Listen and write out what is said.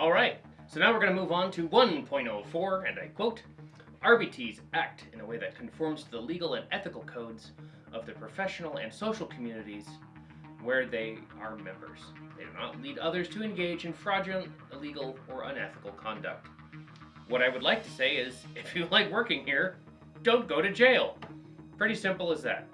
All right, so now we're going to move on to 1.04, and I quote RBTs act in a way that conforms to the legal and ethical codes of the professional and social communities where they are members. They do not lead others to engage in fraudulent, illegal, or unethical conduct. What I would like to say is if you like working here, don't go to jail. Pretty simple as that.